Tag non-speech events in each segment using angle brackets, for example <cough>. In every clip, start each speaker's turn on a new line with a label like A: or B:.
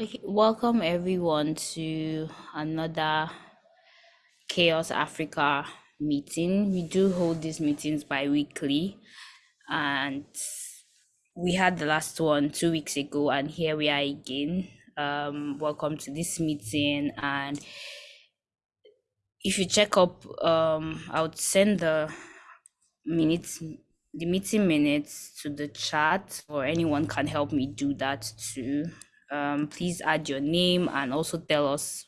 A: Okay, welcome everyone to another Chaos Africa meeting. We do hold these meetings bi-weekly and we had the last one two weeks ago and here we are again. Um, welcome to this meeting and if you check up, um, I would send the minutes the meeting minutes to the chat or anyone can help me do that too. Um, please add your name and also tell us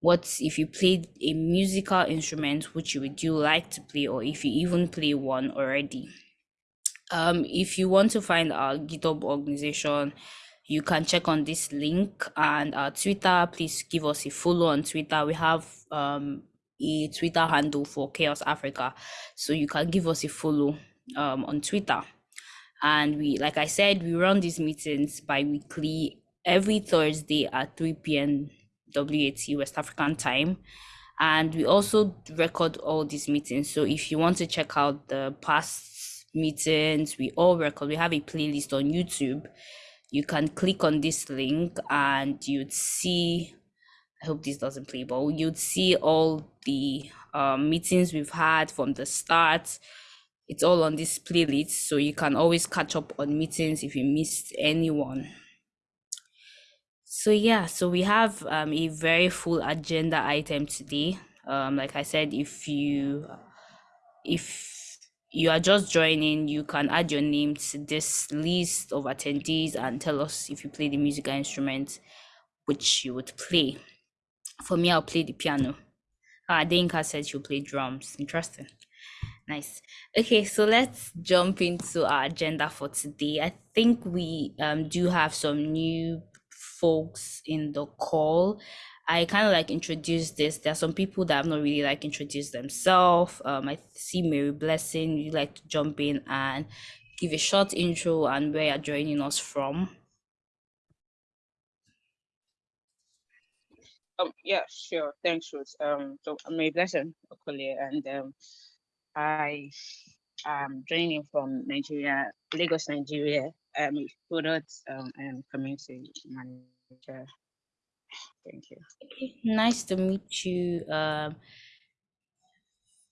A: what if you played a musical instrument which you would you like to play or if you even play one already. Um, if you want to find our github organization you can check on this link and our twitter. Please give us a follow on twitter. We have um, a twitter handle for chaos africa. So you can give us a follow um, on twitter. And we like i said we run these meetings bi-weekly. Every thursday at 3 p.m wat west african time. And we also record all these meetings. So if you want to check out the past meetings we all record. We have a playlist on youtube. You can click on this link and you'd see i hope this doesn't play but you'd see all the um, meetings we've had from the start it's all on this playlist so you can always catch up on meetings if you missed anyone. So yeah so we have um, a very full agenda item today. Um, like i said if you if you are just joining you can add your name to this list of attendees and tell us if you play the musical instrument which you would play. For me i'll play the piano. Ah Denka said she'll play drums. Interesting Nice. Okay, so let's jump into our agenda for today. I think we um, do have some new folks in the call. I kind of like introduce this. There are some people that have not really like introduced themselves. Um, I see Mary Blessing. You like to jump in and give a short intro and where you're joining us from.
B: Um, yeah, sure. Thanks, Ruth. Um, so I'm Mary Blessing Okole, and um, I am joining from Nigeria, Lagos, Nigeria. I'm a product um, and community manager. Thank you.
A: Nice to meet you, um,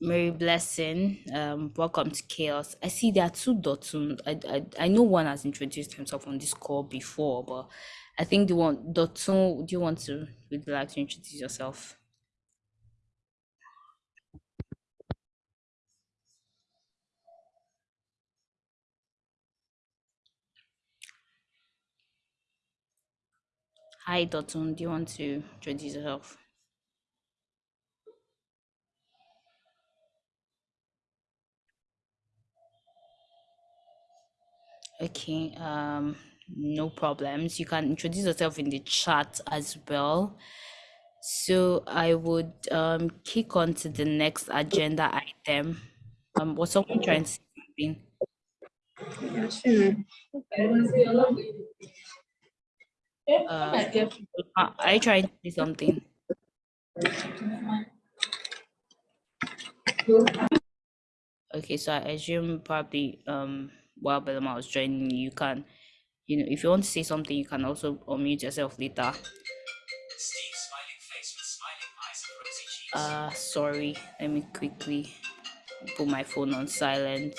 A: Mary Blessing. Um, welcome to Chaos. I see there are two Dotun. I, I I know one has introduced himself on this call before, but I think the one Dotun. Do you want to would you like to introduce yourself? Hi, Dotun. Do you want to introduce yourself? Okay, um, no problems. You can introduce yourself in the chat as well. So I would um kick on to the next agenda item. Um, was someone trying to say something? Uh, you trying to say something? Okay, so I assume probably um while Belma was joining, you can, you know, if you want to say something, you can also unmute yourself later. Uh, sorry, let me quickly put my phone on silent.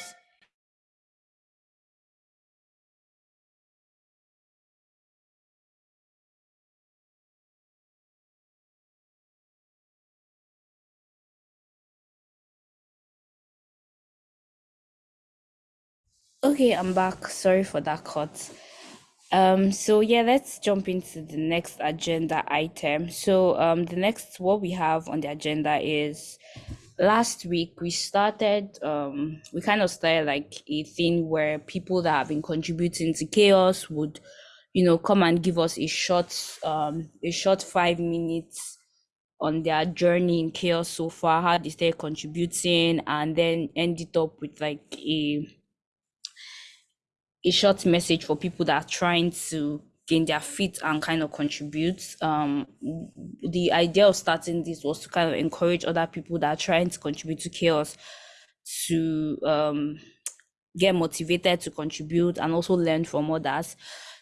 A: Okay, I'm back. Sorry for that cut. Um, so yeah, let's jump into the next agenda item. So um, the next what we have on the agenda is last week we started um we kind of started like a thing where people that have been contributing to chaos would you know come and give us a short um a short five minutes on their journey in chaos so far how they started contributing and then end it up with like a a short message for people that are trying to gain their feet and kind of contribute. Um, the idea of starting this was to kind of encourage other people that are trying to contribute to chaos to um, get motivated to contribute and also learn from others.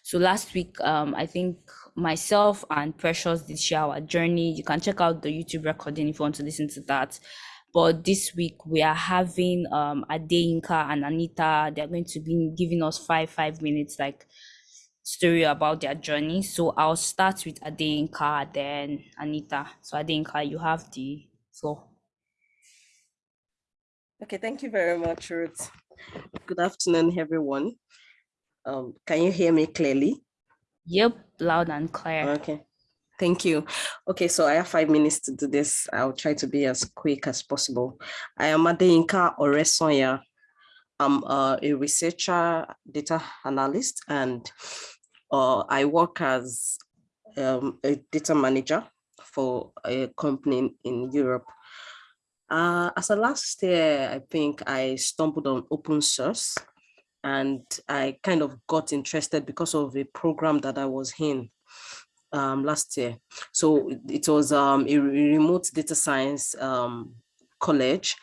A: So last week, um, I think myself and Precious did share our journey. You can check out the YouTube recording if you want to listen to that. But this week we are having um Adeyinka and Anita. They're going to be giving us five five minutes like story about their journey. So I'll start with Adeyinka, then Anita. So Adeyinka, you have the floor.
C: Okay, thank you very much, Ruth. Good afternoon, everyone. Um, can you hear me clearly?
A: Yep, loud and clear.
C: Okay, thank you. Okay, so I have five minutes to do this. I'll try to be as quick as possible. I am Adeyinka Oresonya. I'm uh, a researcher, data analyst, and uh, I work as um, a data manager for a company in Europe. Uh, as a last year, I think I stumbled on open source and I kind of got interested because of a program that I was in um, last year. So it was um, a remote data science um, college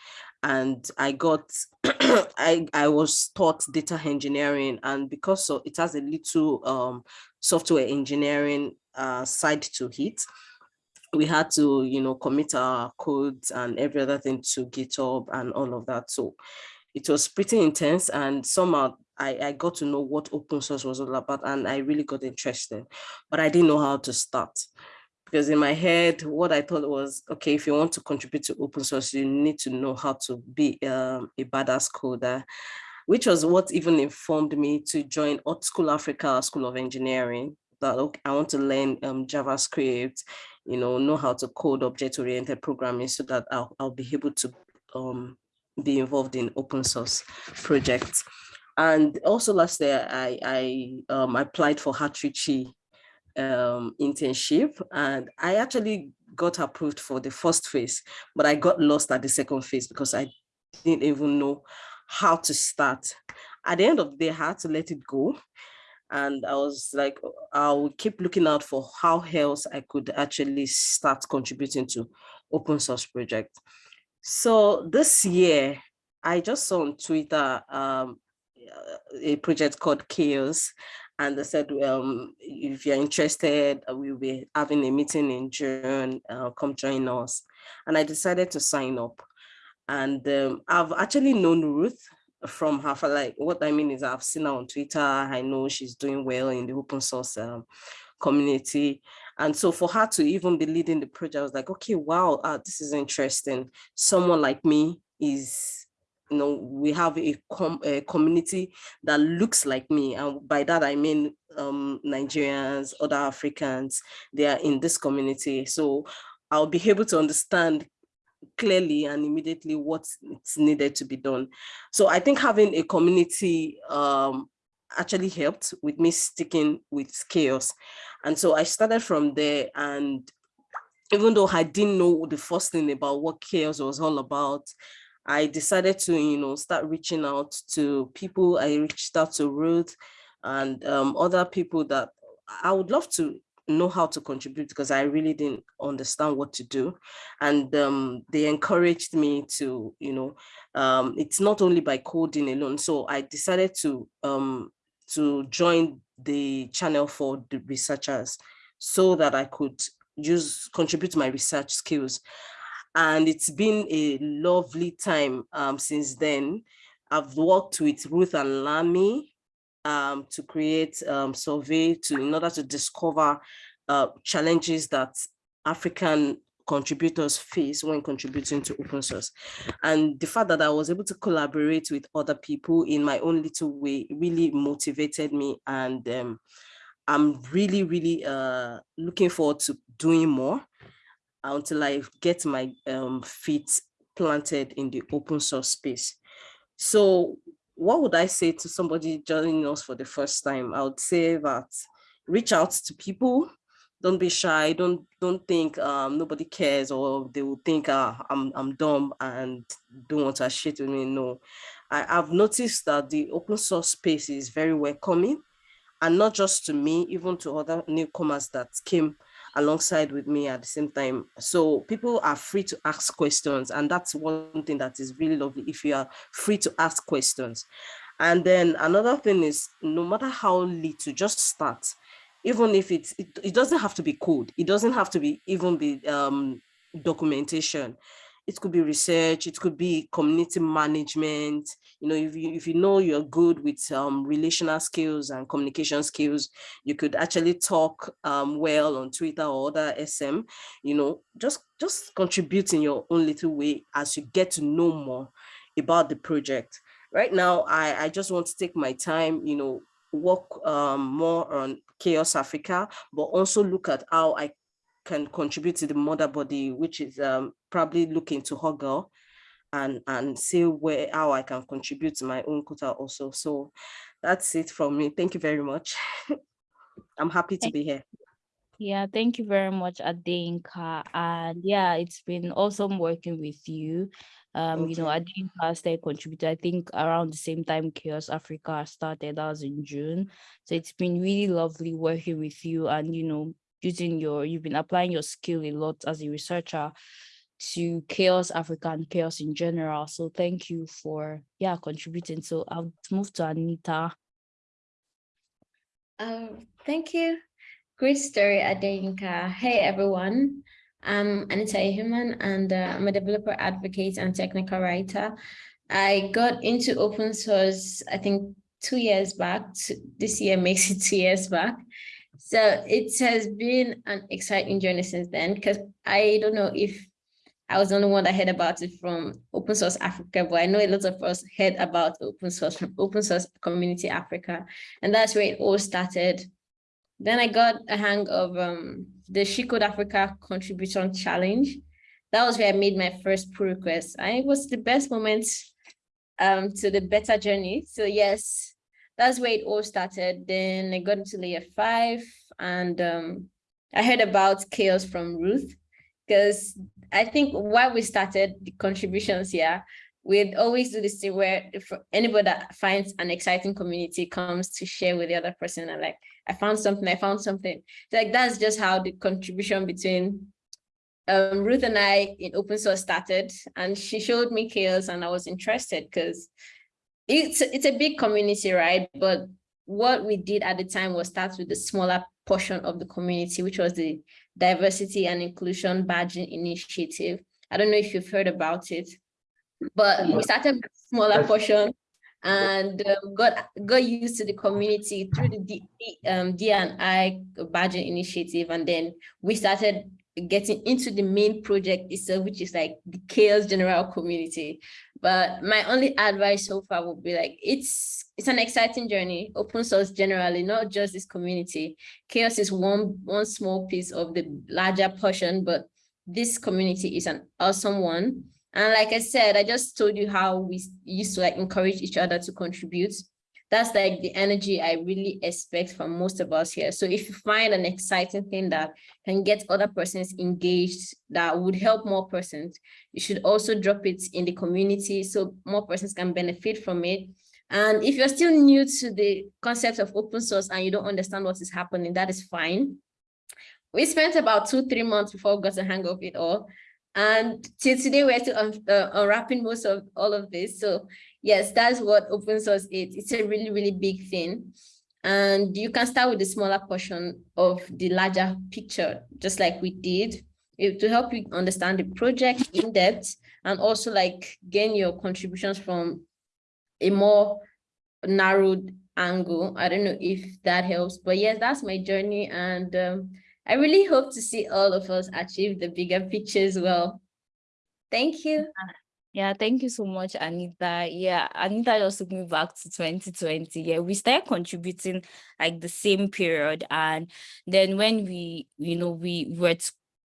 C: and I got, <clears throat> I, I was taught data engineering and because so it has a little um, software engineering uh, side to it, we had to, you know, commit our codes and every other thing to GitHub and all of that. So it was pretty intense and somehow I, I got to know what open source was all about and I really got interested, but I didn't know how to start. Because in my head, what I thought was, okay, if you want to contribute to open source, you need to know how to be um, a badass coder, which was what even informed me to join AltSchool Africa School of Engineering. That okay, I want to learn um, JavaScript, you know, know how to code object-oriented programming so that I'll, I'll be able to um, be involved in open source projects. And also last year, I, I um, applied for Outreachy um, internship and I actually got approved for the first phase, but I got lost at the second phase because I didn't even know how to start. At the end of the day, I had to let it go and I was like, I'll keep looking out for how else I could actually start contributing to open source project. So this year, I just saw on Twitter um, a project called Chaos, and they said, um, if you're interested, we'll be having a meeting in June, uh, come join us. And I decided to sign up. And um, I've actually known Ruth from her for like what I mean is I've seen her on Twitter. I know she's doing well in the open source um, community. And so for her to even be leading the project, I was like, okay, wow, uh, this is interesting. Someone like me is, you know, we have a, com a community that looks like me. And by that, I mean um, Nigerians, other Africans, they are in this community. So I'll be able to understand clearly and immediately what's needed to be done. So I think having a community um, actually helped with me sticking with chaos. And so I started from there and even though I didn't know the first thing about what chaos was all about, I decided to, you know, start reaching out to people. I reached out to Ruth and um, other people that I would love to know how to contribute because I really didn't understand what to do. And um, they encouraged me to, you know, um, it's not only by coding alone. So I decided to, um, to join the channel for the researchers so that I could use, contribute my research skills. And it's been a lovely time um, since then. I've worked with Ruth and Lami, um, to create um, survey to in order to discover uh, challenges that African contributors face when contributing to open source. And the fact that I was able to collaborate with other people in my own little way really motivated me. And um, I'm really, really uh, looking forward to doing more until I get my um, feet planted in the open source space. So what would I say to somebody joining us for the first time? I would say that reach out to people. Don't be shy. Don't don't think um, nobody cares or they will think uh, I'm I'm dumb and don't want to shit with me. No, I, I've noticed that the open source space is very welcoming, and not just to me, even to other newcomers that came alongside with me at the same time. So people are free to ask questions. And that's one thing that is really lovely if you are free to ask questions. And then another thing is no matter how little, just start. Even if it's, it, it doesn't have to be code. It doesn't have to be even be um, documentation it could be research, it could be community management. You know, if you, if you know you're good with um, relational skills and communication skills, you could actually talk um, well on Twitter or other SM, you know, just, just contribute in your own little way as you get to know more about the project. Right now, I, I just want to take my time, you know, work um, more on Chaos Africa, but also look at how I can contribute to the mother body, which is um, probably looking to Huggle and, and see where how I can contribute to my own quota also. So that's it from me. Thank you very much. <laughs> I'm happy to be here.
A: Yeah, thank you very much, Adeyinka. And yeah, it's been awesome working with you. Um, you know, Adeyinka started contributed, I think around the same time Chaos Africa started, that was in June. So it's been really lovely working with you and, you know, using your, you've been applying your skill a lot as a researcher to chaos africa and chaos in general. So thank you for yeah contributing. So i'll move to anita.
D: Um thank you. Great story adeyinka hey everyone. I'm anita Ihuman and uh, i'm a developer advocate and technical writer. I got into open source i think two years back this year <laughs> makes it two years back so it has been an exciting journey since then because I don't know if I was the only one that heard about it from Open Source Africa, but I know a lot of us heard about open source from Open Source Community Africa, and that's where it all started. Then I got a hang of um, the She Code Africa Contribution Challenge. That was where I made my first pull request. And it was the best moment um, to the better journey. So yes, that's where it all started. Then I got into layer five and um, I heard about chaos from Ruth because I think while we started the contributions here, we'd always do this thing where if anybody that finds an exciting community comes to share with the other person and like, I found something, I found something. So like that's just how the contribution between um, Ruth and I in open source started and she showed me chaos and I was interested because it's it's a big community, right? But what we did at the time was start with the smaller portion of the community, which was the diversity and inclusion badging initiative. I don't know if you've heard about it, but we started with smaller portion and um, got got used to the community through the D, um, D&I badging initiative. And then we started getting into the main project itself, which is like the chaos general community. But my only advice so far would be like, it's it's an exciting journey, open source generally, not just this community. Chaos is one, one small piece of the larger portion, but this community is an awesome one. And like I said, I just told you how we used to like encourage each other to contribute that's like the energy I really expect from most of us here. So if you find an exciting thing that can get other persons engaged, that would help more persons, you should also drop it in the community so more persons can benefit from it. And if you're still new to the concept of open source and you don't understand what is happening, that is fine. We spent about two, three months before we got the hang of it all. And till today, we're still un uh, unwrapping most of all of this. So yes, that's what open source is. It's a really, really big thing. And you can start with the smaller portion of the larger picture, just like we did, to help you understand the project in depth and also like gain your contributions from a more narrowed angle. I don't know if that helps, but yes, that's my journey. And um, I really hope to see all of us achieve the bigger picture as well. Thank you.
A: Yeah, thank you so much, Anita. Yeah, Anita just took me back to 2020. Yeah, we started contributing like the same period. And then when we, you know, we were,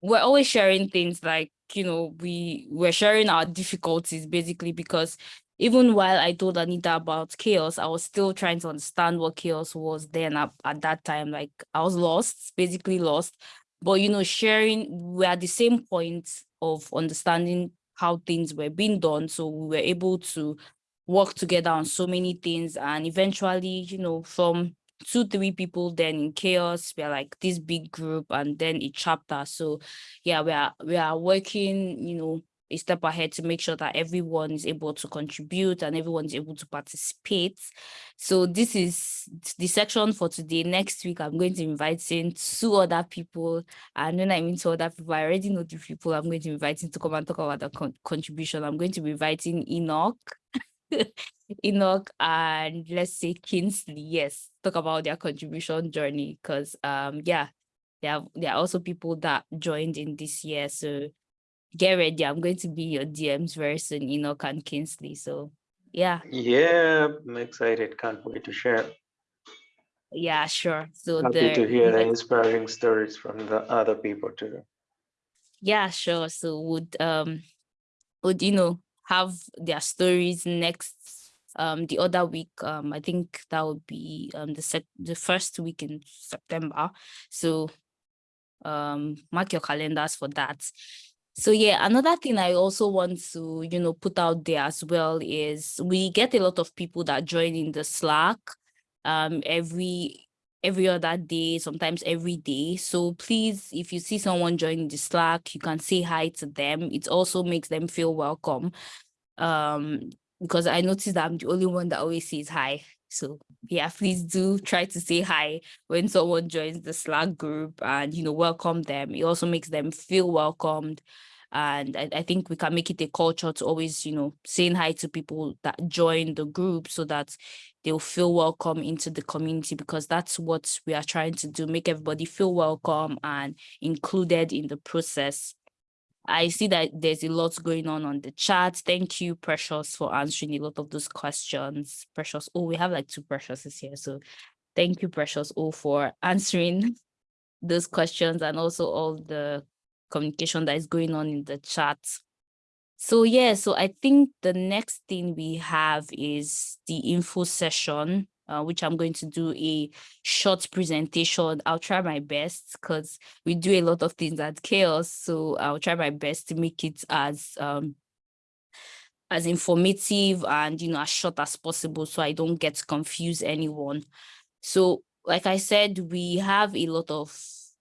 A: we're always sharing things like, you know, we were sharing our difficulties basically because even while I told Anita about chaos, I was still trying to understand what chaos was then at, at that time. Like I was lost, basically lost. But, you know, sharing, we're at the same point of understanding how things were being done. So we were able to work together on so many things. And eventually, you know, from two, three people then in chaos, we're like this big group and then a chapter. So yeah, we are we are working, you know, a step ahead to make sure that everyone is able to contribute and everyone is able to participate. So this is the section for today. Next week, I'm going to invite in two other people. And when I mean two other people, I already know the people I'm going to invite in to come and talk about the con contribution. I'm going to be inviting Enoch. <laughs> Enoch and let's say Kingsley, yes, talk about their contribution journey because um yeah, there are, there are also people that joined in this year. So get ready. I'm going to be your DMs very soon, Enoch and Kingsley. So yeah.
E: Yeah, I'm excited. Can't wait to share.
A: Yeah, sure. So
E: happy to hear the inspiring stories from the other people too.
A: Yeah, sure. So would um would you know have their stories next um the other week um i think that would be um the set the first week in september so um mark your calendars for that so yeah another thing i also want to you know put out there as well is we get a lot of people that join in the slack um every every other day sometimes every day so please if you see someone joining the slack you can say hi to them it also makes them feel welcome um because i noticed that i'm the only one that always says hi so yeah, please do try to say hi when someone joins the Slack group and, you know, welcome them. It also makes them feel welcomed. And I, I think we can make it a culture to always, you know, saying hi to people that join the group so that they'll feel welcome into the community because that's what we are trying to do, make everybody feel welcome and included in the process. I see that there's a lot going on on the chat. Thank you, Precious, for answering a lot of those questions. Precious, oh, we have like two Preciouses here. So thank you, Precious, oh, for <laughs> answering those questions and also all the communication that is going on in the chat. So yeah, so I think the next thing we have is the info session uh, which I'm going to do a short presentation. I'll try my best because we do a lot of things at Chaos, So I'll try my best to make it as um, as informative and, you know, as short as possible so I don't get to confuse anyone. So like I said, we have a lot of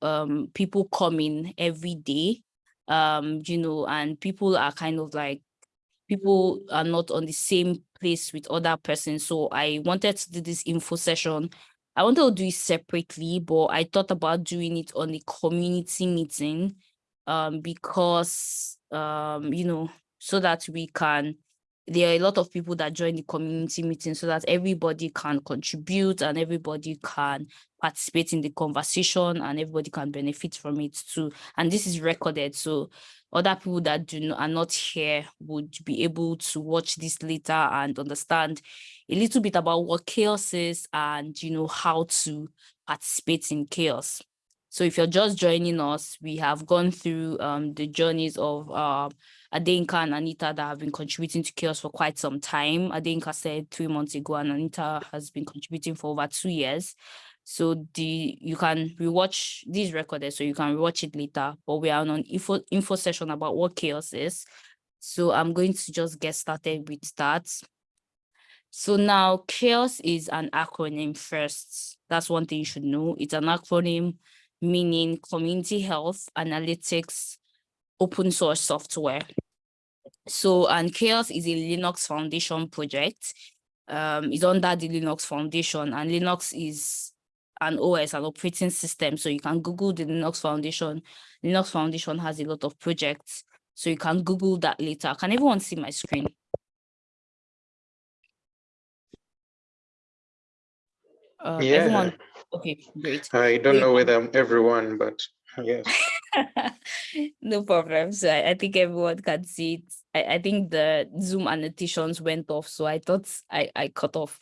A: um, people coming every day, um, you know, and people are kind of like people are not on the same place with other persons. So I wanted to do this info session. I wanted to do it separately, but I thought about doing it on the community meeting um, because, um, you know, so that we can there are a lot of people that join the community meeting so that everybody can contribute and everybody can participate in the conversation and everybody can benefit from it too. And this is recorded. So other people that do not, are not here would be able to watch this later and understand a little bit about what chaos is and, you know, how to participate in chaos. So if you're just joining us, we have gone through um, the journeys of uh, Adeyinka and Anita that have been contributing to Chaos for quite some time. Adeyinka said three months ago, and Anita has been contributing for over two years. So the you can rewatch these recorded, so you can rewatch it later. But we are on an info info session about what chaos is. So I'm going to just get started with that. So now chaos is an acronym first. That's one thing you should know. It's an acronym meaning community health analytics open source software. So, and Chaos is a Linux Foundation project. Um, it's under the Linux Foundation and Linux is an OS, an operating system. So you can Google the Linux Foundation. Linux Foundation has a lot of projects. So you can Google that later. Can everyone see my screen?
E: Uh, yeah. Everyone,
A: okay, great.
E: I don't know whether everyone, but yes. <laughs>
A: no problem. So I, I, think everyone can see it. I, I think the Zoom annotations went off, so I thought I, I cut off.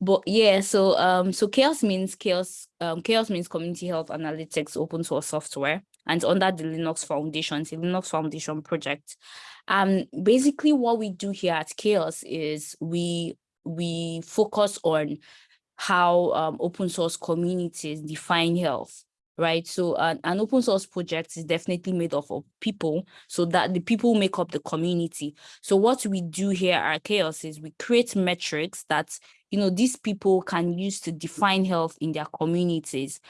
A: But yeah, so um, so chaos means chaos. Um, CHAOSS means Community Health Analytics Open Source Software, and under the Linux Foundation, a Linux Foundation project. Um, basically, what we do here at Chaos is we we focus on how um, open source communities define health right? So uh, an open source project is definitely made up of people so that the people make up the community. So what we do here at Chaos is we create metrics that, you know, these people can use to define health in their communities.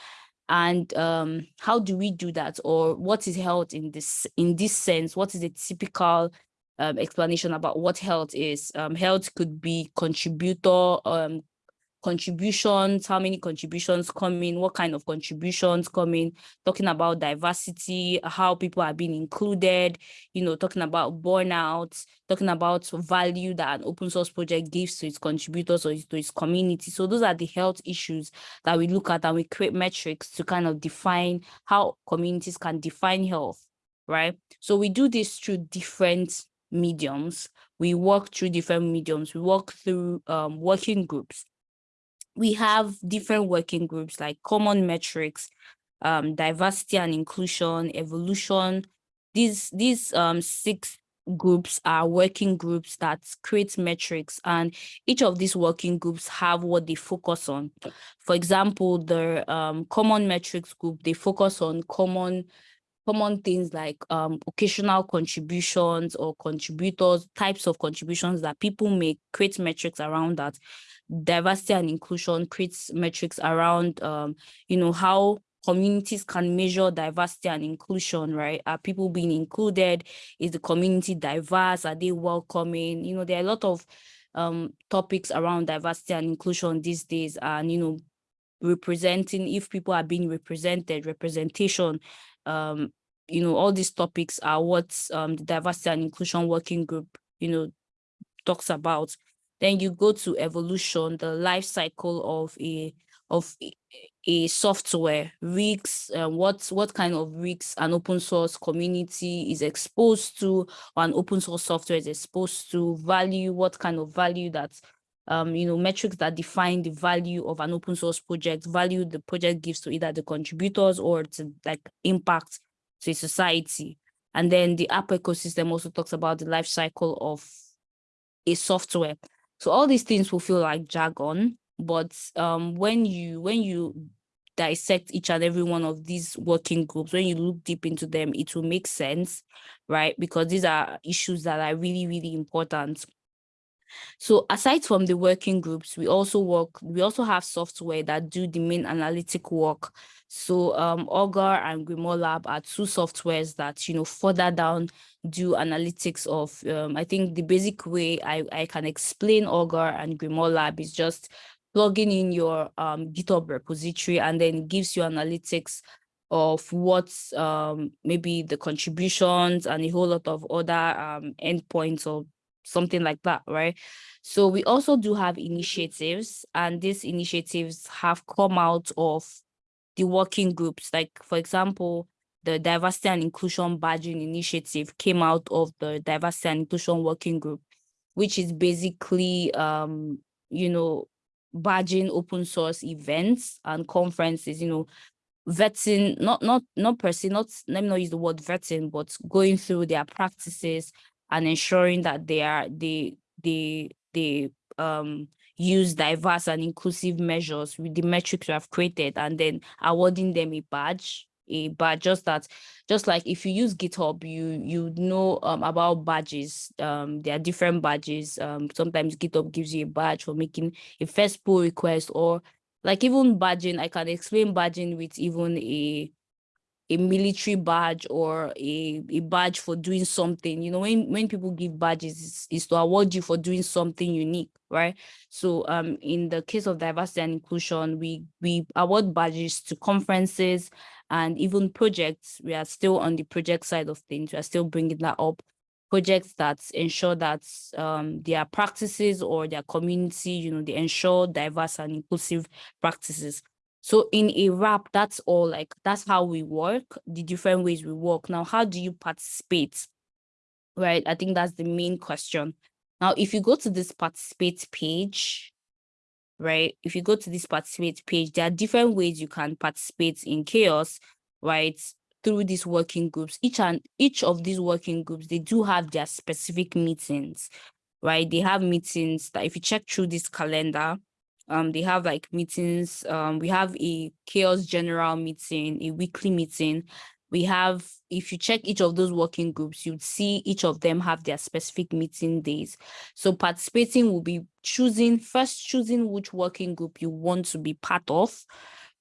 A: and um, how do we do that or what is health in this in this sense what is a typical um, explanation about what health is um, health could be contributor um, contributions, how many contributions come in, what kind of contributions come in, talking about diversity, how people are being included, you know, talking about burnout, talking about value that an open source project gives to its contributors or to its community. So those are the health issues that we look at and we create metrics to kind of define how communities can define health, right? So we do this through different mediums. We work through different mediums. We work through um, working groups we have different working groups like common metrics, um, diversity and inclusion, evolution. These, these um, six groups are working groups that create metrics and each of these working groups have what they focus on. For example, the um, common metrics group, they focus on common common things like um, occasional contributions or contributors, types of contributions that people make, create metrics around that diversity and inclusion creates metrics around, um, you know, how communities can measure diversity and inclusion, right? Are people being included? Is the community diverse? Are they welcoming? You know, there are a lot of um, topics around diversity and inclusion these days and, you know, representing, if people are being represented, representation, um, you know, all these topics are what um, the diversity and inclusion working group, you know, talks about. Then you go to evolution, the life cycle of a of a, software risks, uh, what what kind of risks an open source community is exposed to, or an open source software is exposed to, value, what kind of value that um, you know, metrics that define the value of an open source project, value the project gives to either the contributors or to like impact to society. And then the app ecosystem also talks about the life cycle of a software. So all these things will feel like jargon, but um, when you when you dissect each and every one of these working groups, when you look deep into them, it will make sense, right? Because these are issues that are really, really important. So aside from the working groups, we also work, we also have software that do the main analytic work. So um, Augur and Grimoire Lab are two softwares that, you know, further down do analytics of, um, I think the basic way I, I can explain Augur and Grimoire Lab is just plugging in your um, GitHub repository and then gives you analytics of what's um, maybe the contributions and a whole lot of other um, endpoints or something like that, right? So we also do have initiatives and these initiatives have come out of the working groups. Like, for example, the diversity and inclusion badging initiative came out of the diversity and inclusion working group, which is basically, um, you know, badging open source events and conferences, you know, vetting, not not not per se, not let me not use the word vetting, but going through their practices and ensuring that they are they they they um use diverse and inclusive measures with the metrics we have created and then awarding them a badge a badge just that just like if you use github you you know um, about badges um there are different badges um sometimes github gives you a badge for making a first pull request or like even badging i can explain badging with even a a military badge or a, a badge for doing something. You know, when, when people give badges, it's, it's to award you for doing something unique, right? So um, in the case of diversity and inclusion, we, we award badges to conferences and even projects. We are still on the project side of things. We are still bringing that up. Projects that ensure that um, their practices or their community, you know, they ensure diverse and inclusive practices. So in a wrap, that's all like, that's how we work, the different ways we work. Now, how do you participate? Right, I think that's the main question. Now, if you go to this participate page, right, if you go to this participate page, there are different ways you can participate in chaos, right, through these working groups. Each and each of these working groups, they do have their specific meetings, right? They have meetings that if you check through this calendar, um, they have like meetings. Um, we have a chaos general meeting, a weekly meeting. We have, if you check each of those working groups, you'd see each of them have their specific meeting days. So participating will be choosing, first choosing which working group you want to be part of,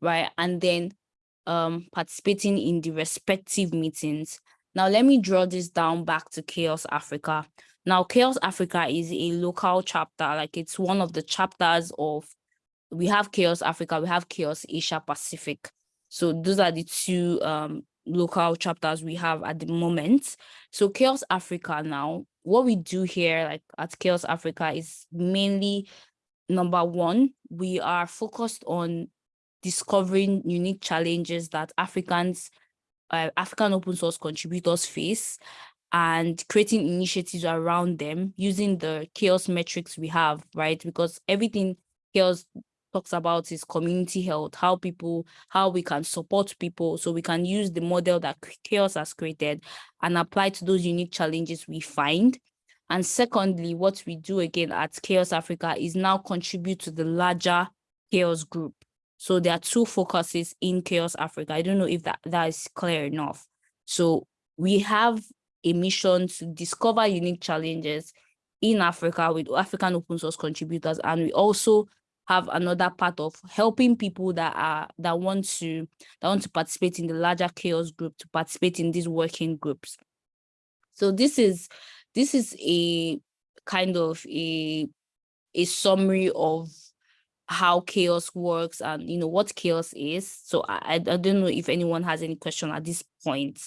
A: right? And then um, participating in the respective meetings. Now, let me draw this down back to Chaos Africa. Now, Chaos Africa is a local chapter, like it's one of the chapters of, we have Chaos Africa, we have Chaos Asia Pacific. So those are the two um, local chapters we have at the moment. So Chaos Africa now, what we do here like at Chaos Africa is mainly number one, we are focused on discovering unique challenges that Africans, uh, African open source contributors face and creating initiatives around them using the chaos metrics we have, right? Because everything chaos talks about is community health, how people, how we can support people. So we can use the model that chaos has created and apply to those unique challenges we find. And secondly, what we do again at Chaos Africa is now contribute to the larger chaos group. So there are two focuses in Chaos Africa. I don't know if that, that is clear enough. So we have a mission to discover unique challenges in Africa with African open source contributors. And we also have another part of helping people that are that want to that want to participate in the larger chaos group to participate in these working groups. So this is this is a kind of a a summary of how chaos works and you know what chaos is. So I, I don't know if anyone has any question at this point.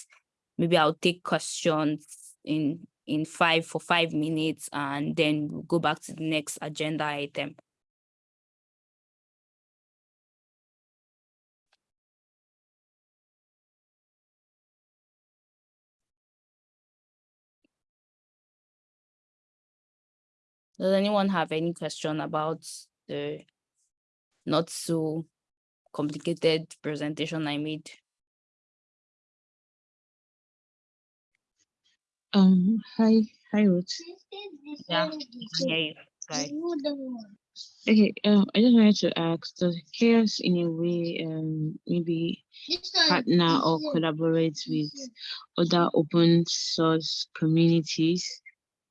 A: Maybe I'll take questions in in five for five minutes and then we'll go back to the next agenda item. Does anyone have any question about the not so complicated presentation I made?
B: Um, hi, hi, Ruth.
A: Yeah, I can hear you. Right.
B: Okay, um, I just wanted to ask, does chaos in a way um maybe partner or collaborate with other open source communities,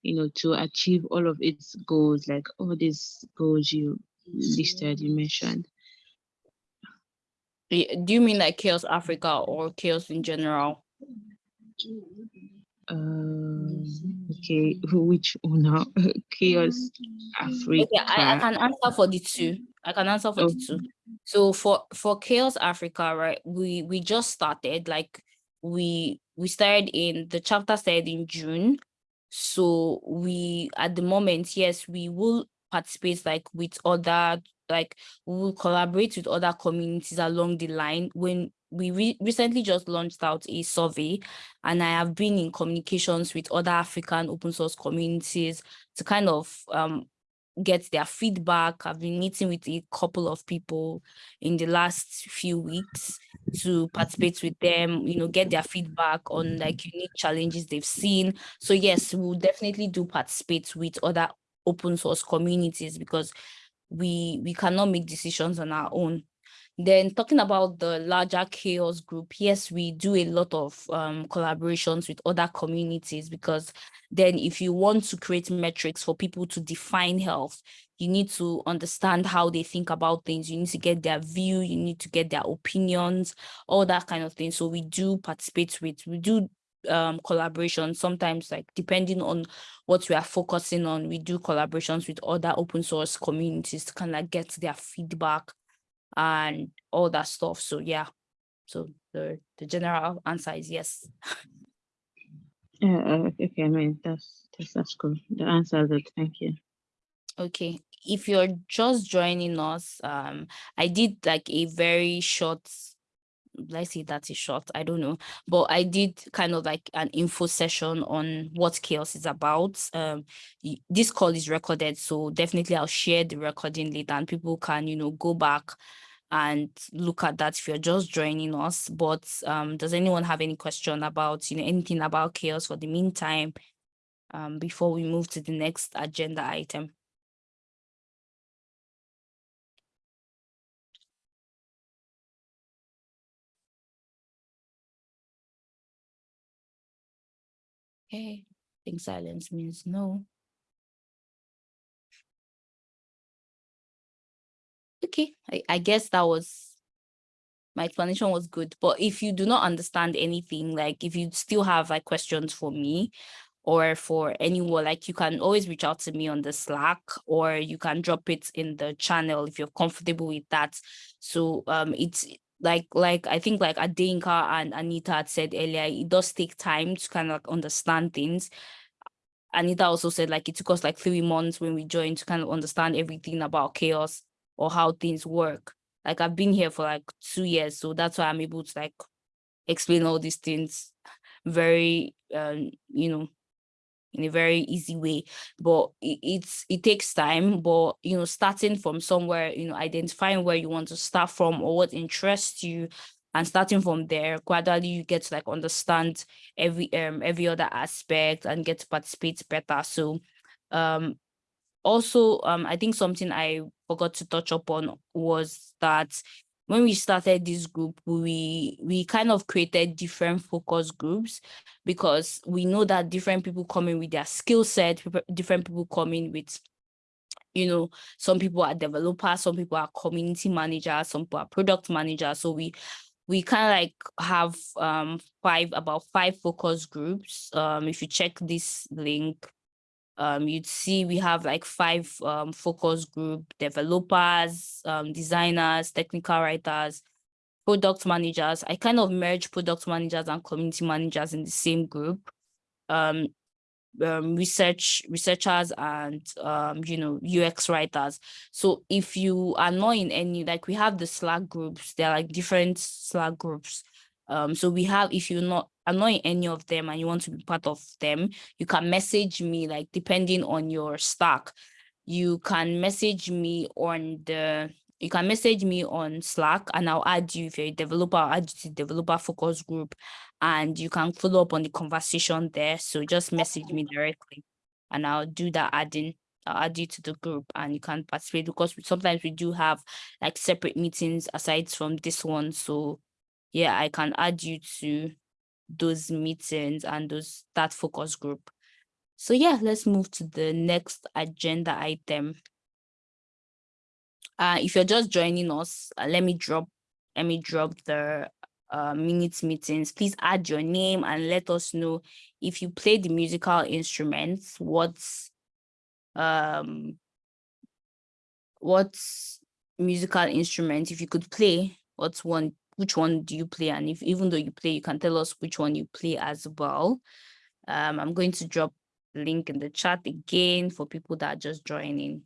B: you know, to achieve all of its goals, like all these goals you listed, you mentioned?
A: Do you mean like Chaos Africa or Chaos in general?
B: Um, okay, <laughs> which one now? <laughs> Chaos Africa.
A: Okay, I, I can answer for the two. I can answer for the two. So for for Chaos Africa, right? We we just started like we we started in the chapter started in June. So we at the moment, yes, we will participate like with other like we will collaborate with other communities along the line. When we re recently just launched out a survey and I have been in communications with other African open source communities to kind of um, get their feedback. I've been meeting with a couple of people in the last few weeks to participate with them, you know, get their feedback on like unique challenges they've seen. So yes, we'll definitely do participate with other open source communities because we we cannot make decisions on our own. Then talking about the larger chaos group, yes, we do a lot of um, collaborations with other communities because then if you want to create metrics for people to define health, you need to understand how they think about things. You need to get their view, you need to get their opinions, all that kind of thing. So we do participate with, we do um collaboration sometimes like depending on what we are focusing on we do collaborations with other open source communities to kind of get their feedback and all that stuff so yeah so the the general answer is yes <laughs>
B: Yeah, uh, okay, I mean, that's, that's, that's cool. The answer is it. Thank you.
A: okay if you're just joining us um i did like a very short let's say that's short i don't know. But i did kind of like an info session on what chaos is about. Um this call is recorded so definitely i'll share the recording later and people can you know go back and look at that if you're just joining us. But um does anyone have any question about you know anything about chaos for the meantime um before we move to the next agenda item Okay, I think silence means no. Okay, I, I guess that was my explanation was good. But if you do not understand anything, like if you still have like questions for me or for anyone, like you can always reach out to me on the Slack or you can drop it in the channel if you're comfortable with that. So um it's like like I think like Adeyinka and Anita had said earlier, it does take time to kind of like understand things. Anita also said like it took us like three months when we joined to kind of understand everything about CHAOSS or how things work. Like I've been here for like two years, so that's why I'm able to like explain all these things very, um, you know, in a very easy way but it, it's it takes time but you know starting from somewhere you know identifying where you want to start from or what interests you and starting from there gradually you get to like understand every um every other aspect and get to participate better. So um also um i think something i forgot to touch upon was that when we started this group, we we kind of created different focus groups because we know that different people come in with their skill set, different people come in with, you know, some people are developers, some people are community managers, some people are product managers. So we we kind of like have um five about five focus groups. Um, if you check this link, um, you'd see we have like five um, focus group developers, um, designers, technical writers, product managers. I kind of merge product managers and community managers in the same group. Um, um, research researchers and um, you know UX writers. So if you are not in any, like we have the Slack groups, they're like different Slack groups. Um, so we have, if you're not annoying any of them and you want to be part of them, you can message me, like depending on your stack, you can message me on the, you can message me on Slack and I'll add you if you're a developer, I'll add you to developer focus group and you can follow up on the conversation there. So just message me directly and I'll do that adding I'll add you to the group and you can participate because sometimes we do have like separate meetings aside from this one. So yeah, I can add you to those meetings and those that focus group. So yeah, let's move to the next agenda item. Uh, if you're just joining us, uh, let me drop let me drop the uh, minute meetings. Please add your name and let us know if you play the musical instruments, what's um what's musical instrument if you could play what's one which one do you play? And if even though you play you can tell us which one you play as well. Um, i'm going to drop link in the chat again for people that are just joining.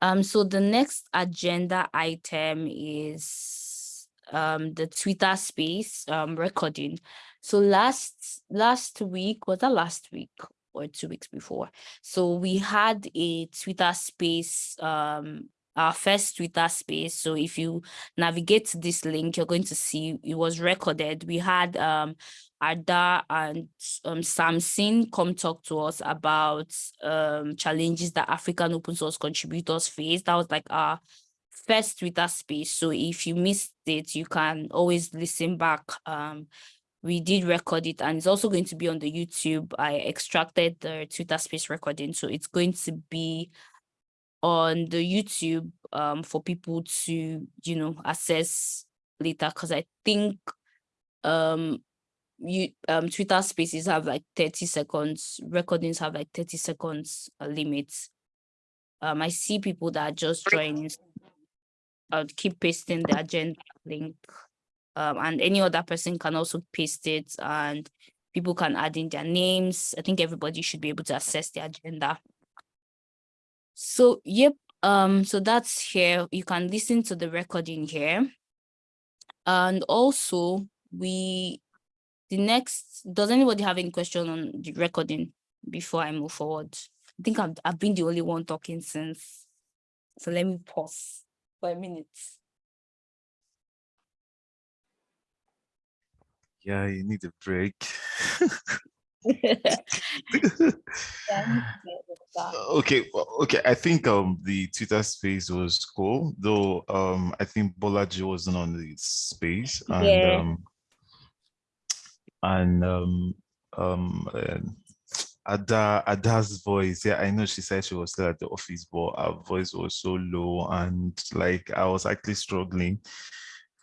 A: Um so the next agenda item is um the twitter space um recording. So last last week was that last week or two weeks before? So we had a twitter space um our first Twitter space. So if you navigate to this link, you're going to see it was recorded. We had um, Ada and um, Samson come talk to us about um, challenges that African open source contributors face. That was like our first Twitter space. So if you missed it, you can always listen back. Um, we did record it and it's also going to be on the YouTube. I extracted the Twitter space recording. So it's going to be on the YouTube um, for people to, you know, access later because I think um, you um, Twitter spaces have like 30 seconds, recordings have like 30 seconds uh, limits. Um, I see people that are just joining. I'll keep pasting the agenda link um, and any other person can also paste it and people can add in their names. I think everybody should be able to access the agenda. So, yep. Um, so that's here. You can listen to the recording here. And also we, the next, does anybody have any question on the recording before I move forward? I think I've, I've been the only one talking since. So let me pause for a minute.
F: Yeah, you need a break. <laughs> <laughs> <laughs> okay okay i think um the twitter space was cool though um i think bolaji wasn't on the space and yeah. um and um um uh, Ada Ada's voice, yeah, I know she said she was still at the office, but her voice was so low and like I was actually struggling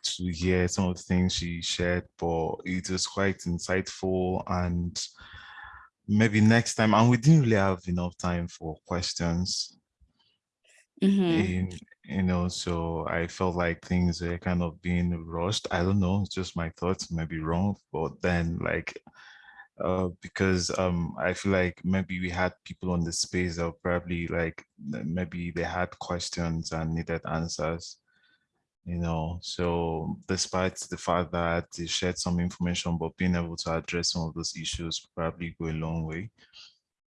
F: to hear some of the things she shared, but it was quite insightful and maybe next time, and we didn't really have enough time for questions.
A: Mhm.
F: In, you know, so I felt like things were kind of being rushed. I don't know, it's just my thoughts, maybe wrong, but then like uh, because um, I feel like maybe we had people on the space that were probably like maybe they had questions and needed answers, you know. So despite the fact that they shared some information, but being able to address some of those issues probably go a long way.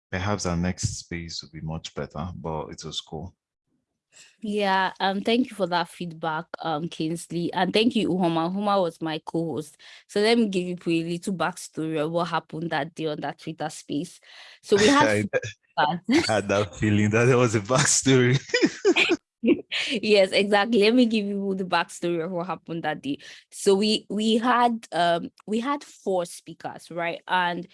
F: Perhaps our next space will be much better, but it was cool.
A: Yeah, um, thank you for that feedback, um, Kingsley, and thank you, Uhoma. Uhoma was my co-host. So let me give you a little backstory of what happened that day on that Twitter space. So we had <laughs>
F: I had that feeling that there was a backstory. <laughs>
A: yes, exactly. Let me give you the backstory of what happened that day. So we we had um we had four speakers, right? And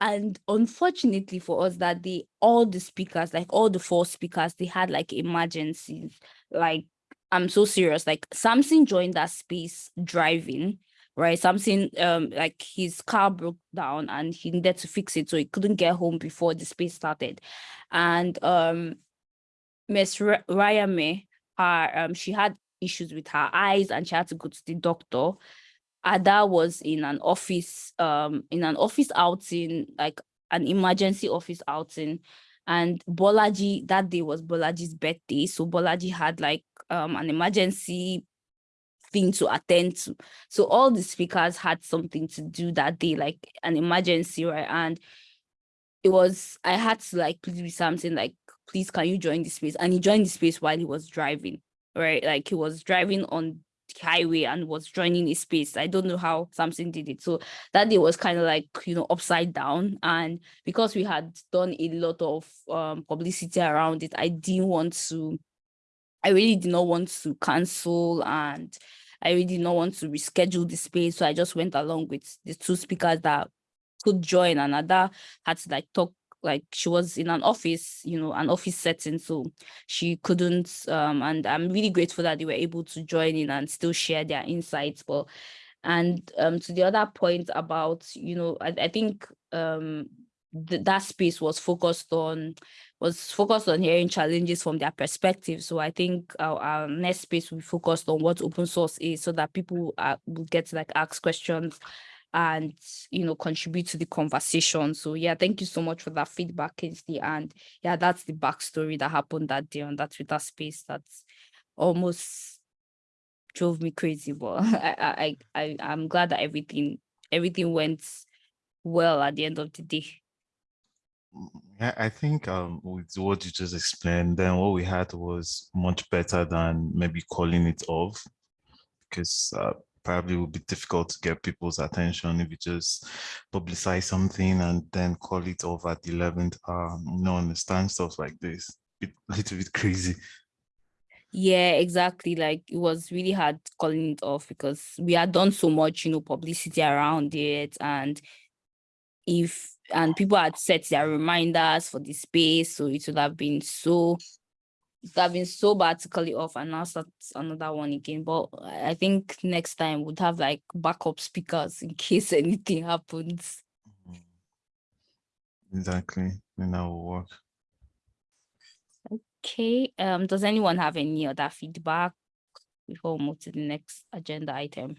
A: and unfortunately for us that day, all the speakers, like all the four speakers, they had like emergencies. Like I'm so serious. Like Samson joined that space driving, right? something um like his car broke down and he needed to fix it, so he couldn't get home before the space started. And um Miss Rayame, her um she had issues with her eyes and she had to go to the doctor. Ada was in an office, um, in an office outing, like an emergency office outing. And Bolaji, that day was Bolaji's birthday. So Bolaji had like um an emergency thing to attend to. So all the speakers had something to do that day, like an emergency, right? And it was I had to like plead with something like, please can you join the space? And he joined the space while he was driving, right? Like he was driving on the highway and was joining a space. I don't know how Samson did it. So that day was kind of like, you know, upside down. And because we had done a lot of um publicity around it, I didn't want to, I really did not want to cancel and I really did not want to reschedule the space. So I just went along with the two speakers that could join and Ada had to like talk like she was in an office you know an office setting so she couldn't um and i'm really grateful that they were able to join in and still share their insights but and um to the other point about you know i, I think um th- that space was focused on was focused on hearing challenges from their perspective so i think our, our next space will be focused on what open source is so that people uh, will get to like ask questions and you know contribute to the conversation. So yeah thank you so much for that feedback Kingsley. and yeah that's the backstory that happened that day on that twitter space that's almost drove me crazy but <laughs> I, I i i'm glad that everything everything went well at the end of the day.
F: I think um, with what you just explained, then what we had was much better than maybe calling it off, because uh, probably would be difficult to get people's attention if you just publicize something and then call it off at the 11th hour. Um, you know, understand stuff like this. A little bit crazy.
A: yeah exactly like it was really hard calling it off because we had done so much you know publicity around it and if and people had set their reminders for the space so it would have been so it would have been so bad to call it off and now start another one again but i I think next time we'd have like backup speakers in <laughs> case anything happens
F: Exactly. And that will work.
A: okay um does anyone have any other feedback before we move to the next agenda item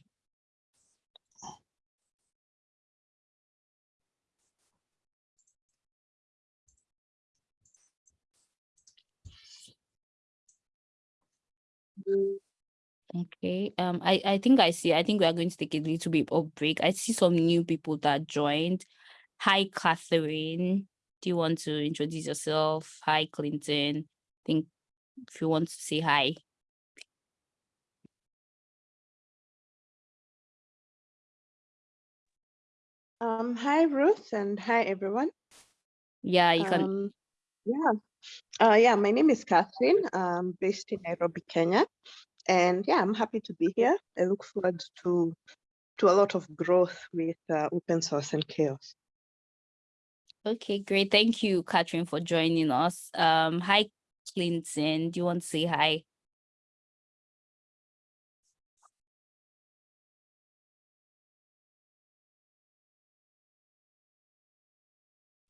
A: Okay. Um, I, I think I see. I think we are going to take a little bit of break. I see some new people that joined. Hi, Catherine. Do you want to introduce yourself? Hi, Clinton. I think if you want to say hi.
G: Um, hi Ruth and hi everyone.
A: Yeah, you can.
G: Um, yeah, uh, yeah, my name is Catherine. I'm based in Nairobi, Kenya. And yeah, I'm happy to be here. I look forward to, to a lot of growth with uh, open source and CHAOSS.
A: Okay, great. Thank you, Catherine, for joining us. Um, hi, Clinton. Do you want to say hi?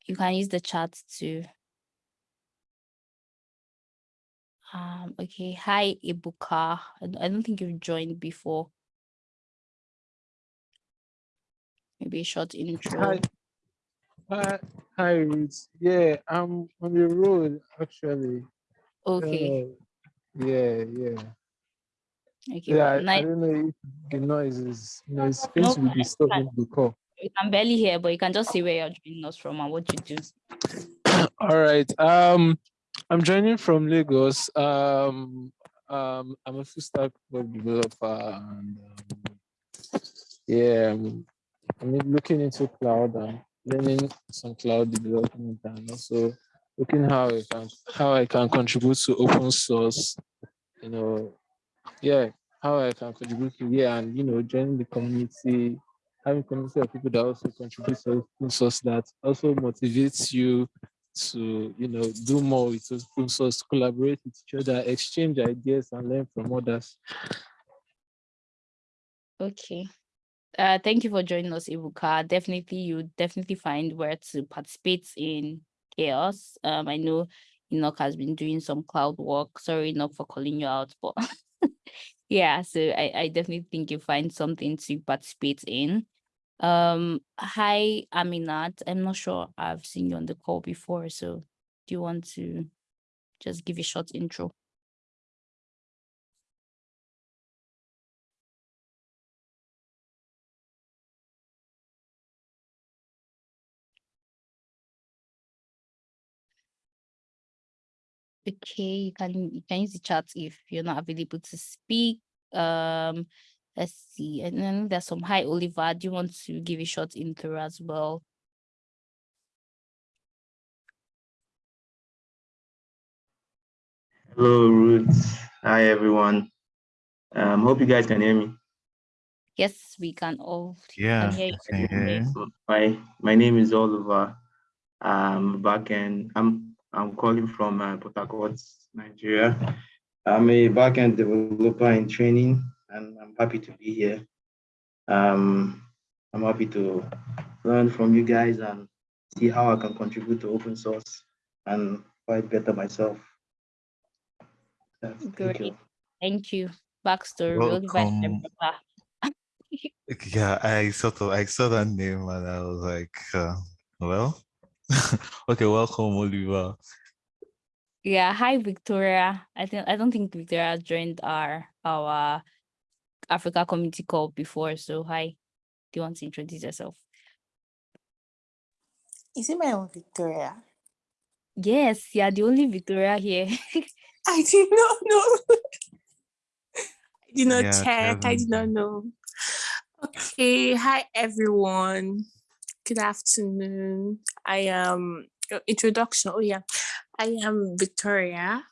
A: You can use the chat too. Um, okay. Hi, Ibuka. I don't think you've joined before. Maybe a short intro.
H: Hi, hi, hi, Ruth. Yeah, I'm on the road actually.
A: Okay.
H: Uh, yeah, yeah,
A: Okay.
H: yeah.
A: Well,
H: I, I don't know if the noise is, you know, it's going
A: No,
H: to be disturbing the call.
A: You can barely hear, but you can just see where you're joining us from and what you do. <coughs>
H: All right. Um, I'm joining from Lagos. Um, um, I'm a full stack web developer, and um, yeah, I'm, I'm looking into cloud and learning some cloud development, and also looking how I can how I can contribute to open source. You know, yeah, how I can contribute to yeah, and you know, joining the community, having community of people that also contribute to open source that also motivates you to you know do more with open source, collaborate with each other, exchange ideas, and learn from others.
A: Okay. Uh, thank you for joining us, Ibuka. Definitely, you definitely find where to participate in CHAOSS. Um, I know Enoch has been doing some cloud work. Sorry, Enoch, for calling you out, but <laughs> yeah, so I, I definitely think you find something to participate in. Um, hi, Aminat. I'm not sure I've seen you on the call before, so do you want to just give a short intro? Okay, you can you can use the chat if you're not available to speak. Um, let's see, and then there's some hi Oliver. Do you want to give a short intro as well?
I: Hello, Roots. Hi, everyone. Um, hope you guys can hear me.
A: Yes, we can all can
F: Yeah,
A: hear you.
F: I can hear you.
I: So my my name is Oliver. Um, backend. I'm I'm calling from uh, Port Harcourt, Nigeria. I'm a backend developer in training, and I'm happy to be here. Um, I'm happy to learn from you guys and see how I can contribute to open source and fight better myself. That's- Thank
A: Great.
I: you.
A: Thank you. Backstory, Oliver is my
F: Welcome. <laughs> Yeah, I sort of I saw that name and I was like, uh, well, <laughs> okay, welcome, Oliver.
A: Yeah, hi Victoria. I think I don't think Victoria joined our our Africa community call before. So hi. Do you want to introduce yourself?
J: Is it my own Victoria?
A: Yes, you're the only Victoria here. <laughs>
J: I did not know. I did not
F: Yeah,
J: check. I did not know. Okay. Hi, everyone. Good afternoon. I am uh, introduction. Oh yeah, I am Victoria.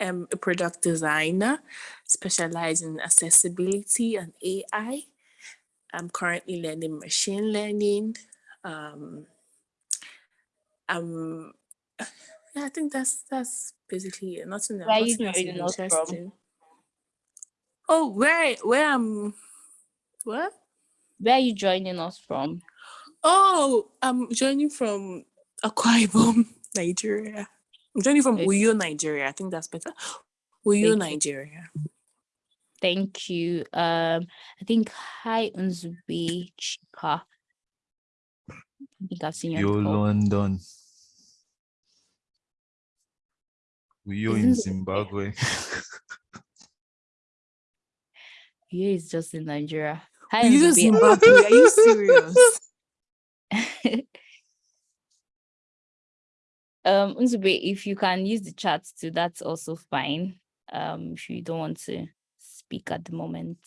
J: I'm a product designer specializing in accessibility and AI. I'm currently learning machine learning. Um, um, yeah, I think that's that's basically it. Nothing else.
A: Where are you
J: Nothing else
A: joining us from?
J: Oh, where where I'm what?
A: Where are you joining us from?
J: Oh, I'm joining from Akwa Ibom, Nigeria. I'm joining from
A: Okay.
J: Uyo, Nigeria. I think that's better. Uyo,
A: Thank you.
J: Nigeria.
A: Thank you. Um, I think hi Nzube Chika. I think I've seen you on
F: Yo,
A: the call.
F: London. You in Zimbabwe. <laughs>
A: He is just in Nigeria. Hi
J: Uyo, Zimbabwe. Are you serious? <laughs>
A: um, Nzube, if you can use the chat too, that's also fine. Um, if you don't want to speak at the moment.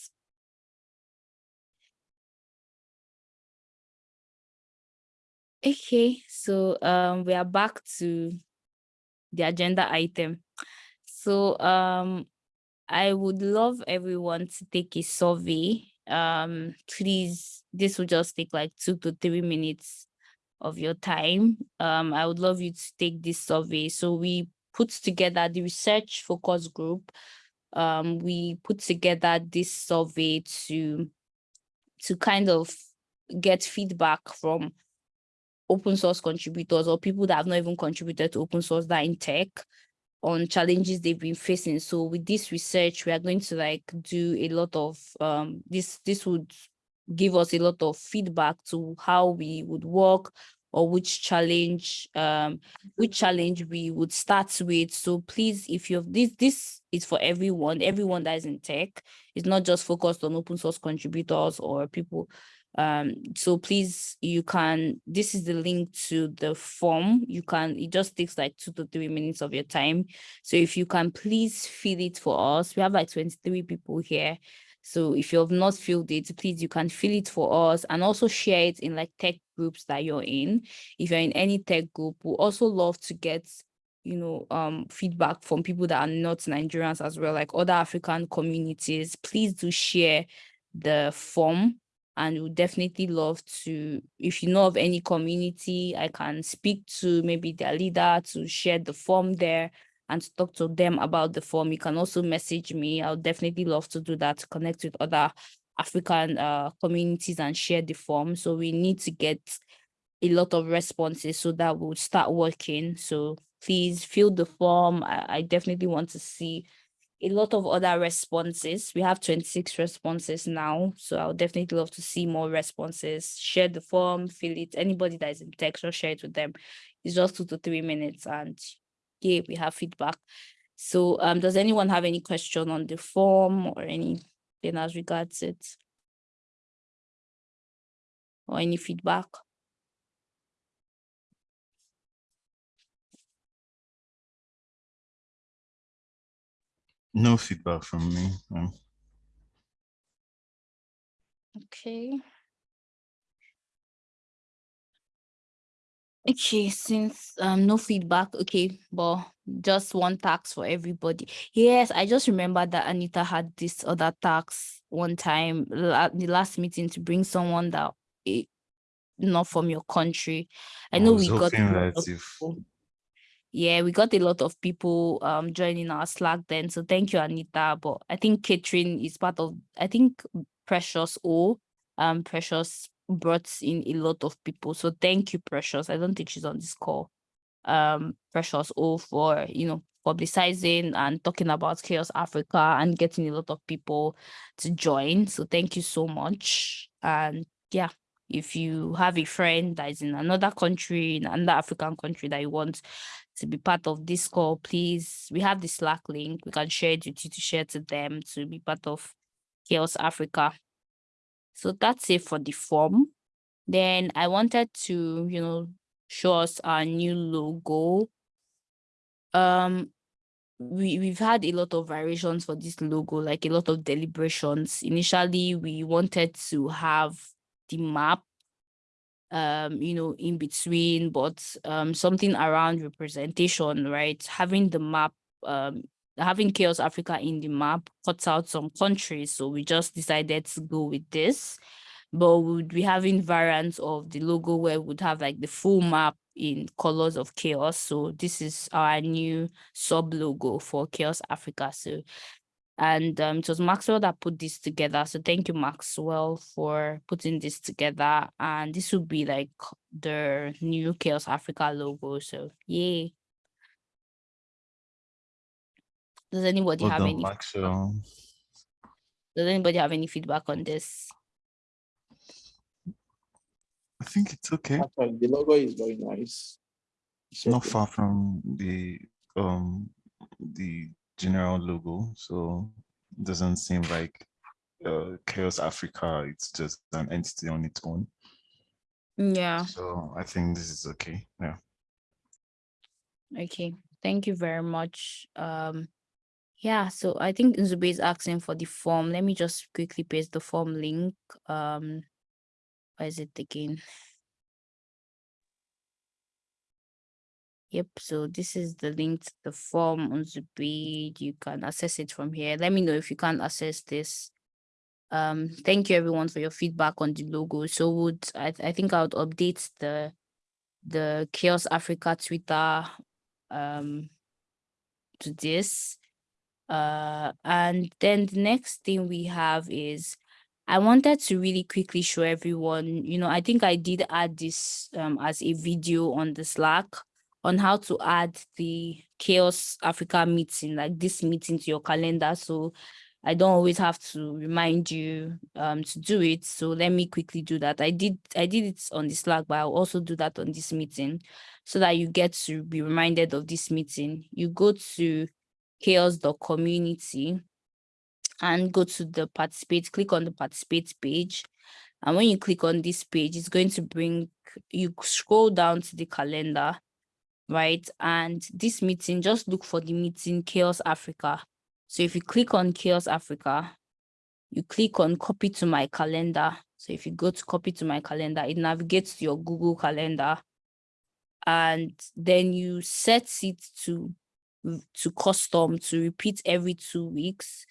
A: Okay, so um, we are back to the agenda item. So um, I would love everyone to take a survey. Um, please, this will just take like two to three minutes of your time. Um, I would love you to take this survey. So we put together the research focus group. Um, we put together this survey to to kind of get feedback from open source contributors or people that have not even contributed to open source that in tech on challenges they've been facing. So with this research, we are going to like do a lot of um this this would give us a lot of feedback to how we would work or which challenge um which challenge we would start with. So please if you've this this is for everyone everyone that is in tech. It's not just focused on open source contributors or people um so please you can this is the link to the form. You can it just takes like two to three minutes of your time. So if you can please fill it for us. We have like 23 people here so if you have not filled it, please, you can fill it for us and also share it in like tech groups that you're in. If you're in any tech group, we also love to get, you know, um, feedback from people that are not Nigerians as well, like other African communities. Please do share the form and we definitely love to, if you know of any community, I can speak to maybe their leader to share the form there and talk to them about the form. You can also message me. I'll definitely love to do that, connect with other African uh, communities and share the form. So we need to get a lot of responses so that we'll start working. So please fill the form. I, I definitely want to see a lot of other responses. We have 26 responses now. So I'll definitely love to see more responses. Share the form, fill it. Anybody that is in text or share it with them. It's just two to three minutes and yeah, we have feedback. So um, does anyone have any question on the form or anything as regards it? Or any feedback?
F: No feedback from me. Um,
A: Okay. Okay, since um no feedback, okay, but just one tax for everybody. Yes, I just remember that Anita had this other tax one time at the last meeting to bring someone that eh, not from your country. I
F: I
A: know
F: was
A: we got a lot of people. Yeah, we got a lot of people um joining our Slack then. So thank you, Anita. But I think Catherine is part of I think Precious O. Um Precious brought in a lot of people. So thank you, Precious. I don't think she's on this call. Um Precious O for you know publicizing and talking about CHAOSS Africa and getting a lot of people to join. So thank you so much. And yeah, if you have a friend that is in another country, in another African country that you want to be part of this call, please, we have the Slack link. We can share it with you to share to them to be part of CHAOSS Africa. So that's it for the form. Then I wanted to, you know, show us our new logo. Um, we, we've had a lot of variations for this logo, like a lot of deliberations. Initially, we wanted to have the map um you know in between but um something around representation right having the map um having CHAOSS africa in the map cuts out some countries so we just decided to go with this but we would be having variants of the logo where we would have like the full map in colors of CHAOSS so this is our new sub logo for CHAOSS africa so and um, it was Maxwell that put this together. So thank you, Maxwell, for putting this together. And this will be like the new CHAOSS Africa logo. So yay. Does anybody
F: well
A: have
F: done,
A: any
F: Maxwell.
A: does anybody have any feedback on this?
F: I think it's okay.
H: Actually, the logo is very nice. It's
F: Not
H: okay.
F: far from the um the general logo, so it doesn't seem like uh, CHAOSS Africa. It's just an entity on its own.
A: Yeah.
F: So I think this is okay. Yeah.
A: Okay. Thank you very much. Um yeah, so I think Nzube is asking for the form. Let me just quickly paste the form link. Um where is it again? Yep, so this is the link to the form on page. You can access it from here. Let me know if you can't access this. Um, thank you everyone for your feedback on the logo. So would I, I think I would update the the CHAOSS Africa Twitter um to this. Uh and then the next thing we have is I wanted to really quickly show everyone, you know, I think I did add this um, as a video on the Slack on how to add the CHAOSS Africa meeting, like this meeting to your calendar. So I don't always have to remind you um, to do it. So let me quickly do that. I did I did it on the Slack, but I'll also do that on this meeting so that you get to be reminded of this meeting. You go to chaoss.community and go to the participate, click on the participate page. And when you click on this page, it's going to bring, you scroll down to the calendar, right? And this meeting, just look for the meeting CHAOSS Africa. So if you click on CHAOSS Africa, you click on copy to my calendar. So if you go to copy to my calendar, it navigates to your Google calendar. And then you set it to, to custom to repeat every two weeks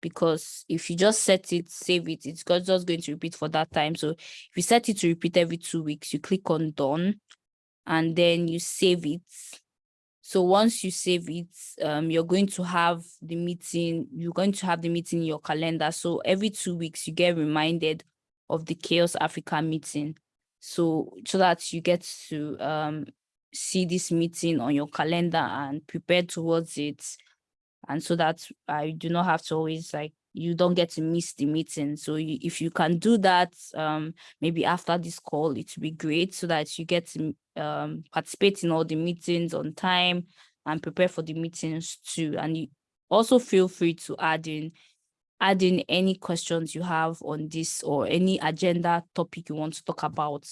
A: because if you just set it, save it, it's just going to repeat for that time. So if you set it to repeat every two weeks, you click on done and then you save it. So once you save it, um, you're going to have the meeting, you're going to have the meeting in your calendar. So every two weeks, you get reminded of the CHAOSS Africa meeting. So, so that you get to um, see this meeting on your calendar and prepare towards it and so that I do not have to always like you don't get to miss the meeting. So you, if you can do that, um, maybe after this call, it would be great so that you get to um, participate in all the meetings on time and prepare for the meetings too. And you also feel free to add in add in any questions you have on this or any agenda topic you want to talk about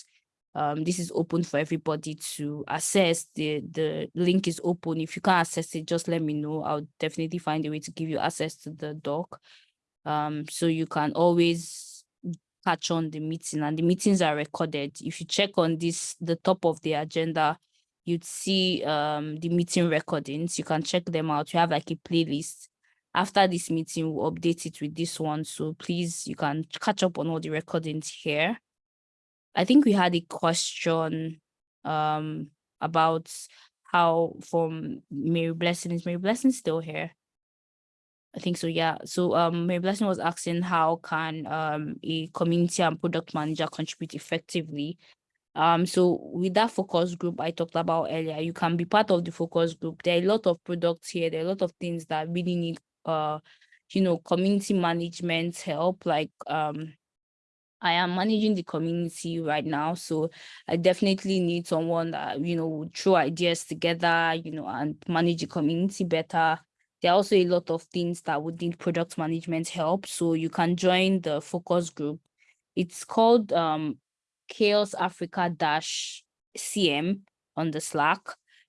A: um, this is open for everybody to access. The, the link is open. If you can't access it, just let me know. I'll definitely find a way to give you access to the doc. Um, so you can always catch on the meeting and the meetings are recorded. If you check on this, the top of the agenda, you'd see um, the meeting recordings. You can check them out. You have like a playlist. After this meeting, we'll update it with this one. So please, you can catch up on all the recordings here. I think we had a question um about how from Mary Blessing is Mary Blessing still here? I think so, yeah. So um Mary Blessing was asking how can um a community and product manager contribute effectively. Um, so with that focus group I talked about earlier, you can be part of the focus group. There are a lot of products here, there are a lot of things that really need uh you know community management help, like um I am managing the community right now, so I definitely need someone that, you know, would throw ideas together, you know, and manage the community better. There are also a lot of things that would need product management help, so you can join the focus group. It's called um, CHAOSS Africa Dash CM on the Slack.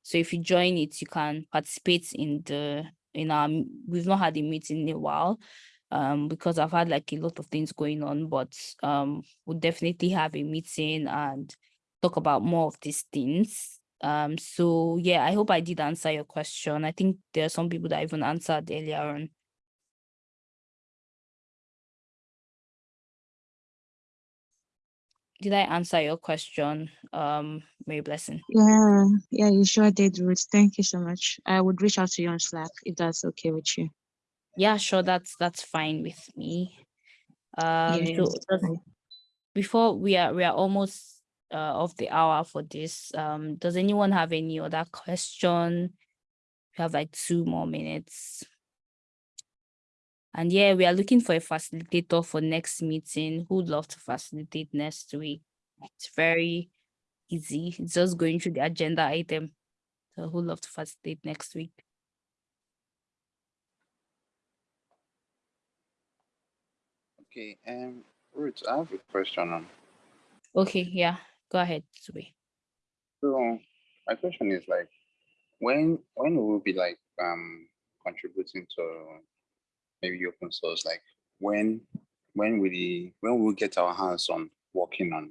A: So if you join it, you can participate in the in our. We've not had a meeting in a while, um, because I've had like a lot of things going on, but um, we'll definitely have a meeting and talk about more of these things. Um, so yeah, I hope I did answer your question. I think there are some people that even answered earlier on. Did I answer your question, um, Mary Blessing?
K: Yeah, yeah, you sure did, Ruth. Thank you so much. I would reach out to you on Slack if that's okay with you.
A: Yeah, sure. That's that's fine with me. Um, so
K: Yes.
A: before we are we are almost uh of the hour for this. Um, does anyone have any other question? We have like two more minutes. And yeah, we are looking for a facilitator for next meeting. Who'd love to facilitate next week? It's very easy. It's just going through the agenda item. So who'd love to facilitate next week?
L: Okay, um, Ruth, I have a question. on-
A: Okay, yeah, go ahead, Sube.
L: So my question is like, when when will we be like um contributing to maybe open source? Like when when will the when will we get our hands on working on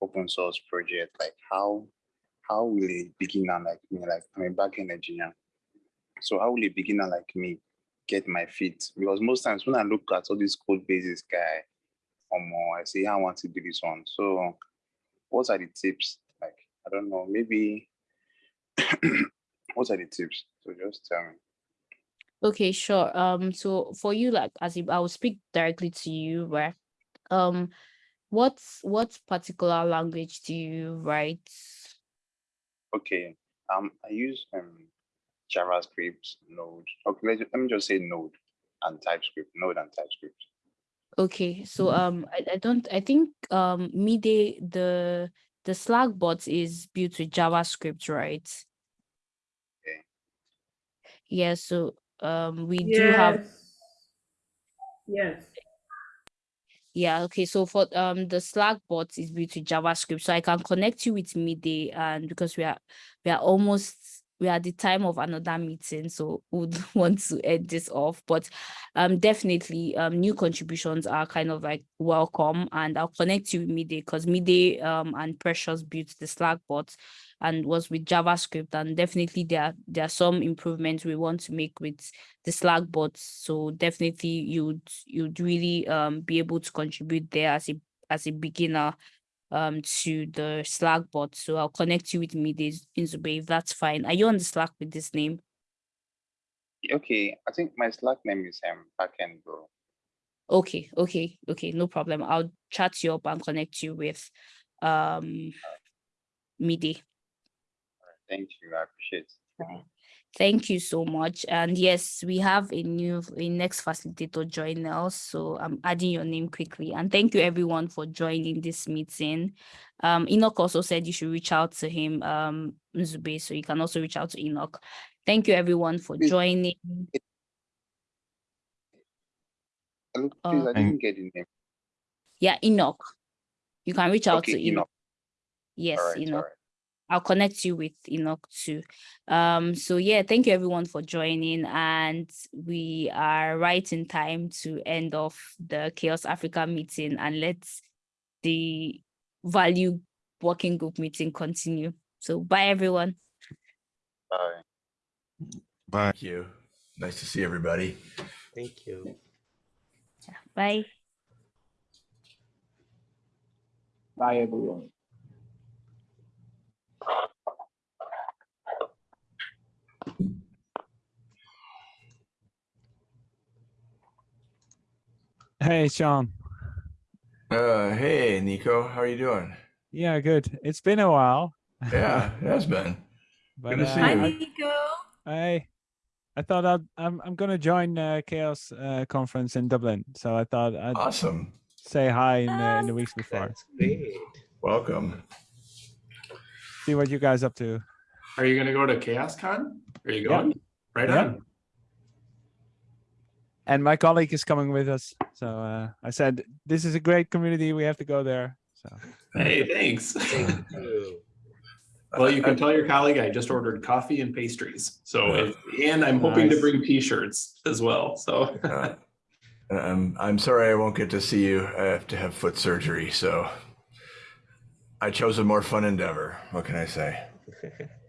L: open source project? Like how how will a beginner like me, like I'm a backend engineer. So how will a beginner like me get my feet? Because most times when I look at all these code bases guy, or more, I say I want to do this one. So what are the tips? Like, I don't know, maybe <coughs> what are the tips? So just tell me.
A: Okay, sure. Um, so for you, like as if I will speak directly to you, right? Um, what's what particular language do you write?
L: Okay. Um, I use um JavaScript, Node. Okay, let, let me just say Node and TypeScript, Node and TypeScript.
A: Okay, so um, I, I don't I think um Mide the the Slack bot is built with JavaScript, right?
L: Okay.
A: Yeah, so um we do have
M: Yes.
A: Yeah, okay. So for um the Slack bot is built with JavaScript. So I can connect you with Mide and because we are we are almost we are at the time of another meeting, so would <laughs> want to end this off. But um definitely um new contributions are kind of like welcome and I'll connect you with Mide because Mide um and Precious built the Slack bot and was with JavaScript and definitely there are there are some improvements we want to make with the Slack bots. So definitely you'd you'd really um be able to contribute there as a as a beginner um to the Slack bot. So I'll connect you with me this Nzube if that's fine. Are you on the Slack with this name?
L: Okay, I think my Slack name is um backend bro.
A: Okay, okay, okay, no problem. I'll chat you up and connect you with um Midi.
L: Thank you, I appreciate it.
A: Thank you so much. And yes, we have a new a next facilitator join us. So I'm adding your name quickly. And thank you everyone for joining this meeting. Um, Enoch also said you should reach out to him, um, Nzube, so you can also reach out to Enoch. Thank you everyone for
L: Please.
A: joining.
L: Hello, please, I
A: Uh,
L: didn't get the name.
A: Yeah, Enoch. You can reach out
L: Okay,
A: to Enoch.
L: Enoch.
A: Yes,
L: All right, all
A: Enoch.
L: Right.
A: I'll connect you with Enoch too. Um, so yeah, thank you everyone for joining. And we are right in time to end off the CHAOSS Africa meeting and let the value working group meeting continue. So bye everyone.
L: Bye.
F: Bye.
N: Thank you. Nice to see everybody.
O: Thank you.
A: Bye.
H: Bye, everyone.
P: Hey, Sean.
N: Uh, hey, Nico, how are you doing?
P: Yeah, good. It's been a while.
N: Yeah, <laughs> it has been.
P: But,
N: Good to see
P: uh,
N: you.
P: I-
M: Nico.
P: I I thought I'd, I'm I'm gonna join uh, CHAOSS uh, conference in Dublin, so I thought I'd
N: Awesome.
P: say hi in, uh, in the weeks before.
O: That's great.
N: Welcome.
P: See what you guys up to.
Q: Are you gonna go to CHAOSScon? Are you
P: Yeah.
Q: going? Right
P: Yeah.
Q: on.
P: And my colleague is coming with us, so uh, I said this is a great community. We have to go there. So
Q: Hey, thanks. <laughs>
O: Thank you.
Q: Well, you can tell your colleague I just ordered coffee and pastries. So, if- and I'm hoping to bring T-shirts as well. So,
N: Uh, I'm I'm sorry I won't get to see you. I have to have foot surgery, so I chose a more fun endeavor. What can I say? <laughs>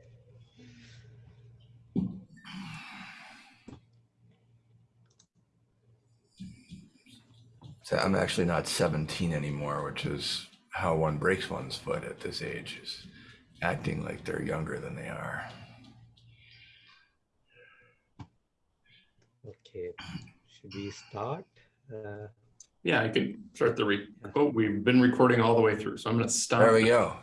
N: So I'm actually not 17 anymore, which is how one breaks one's foot at this age, is acting like they're younger than they are.
O: Okay, should we start? Uh,
Q: yeah, I could start the re. Oh, we've been recording all the way through, so I'm gonna stop.
N: There we go.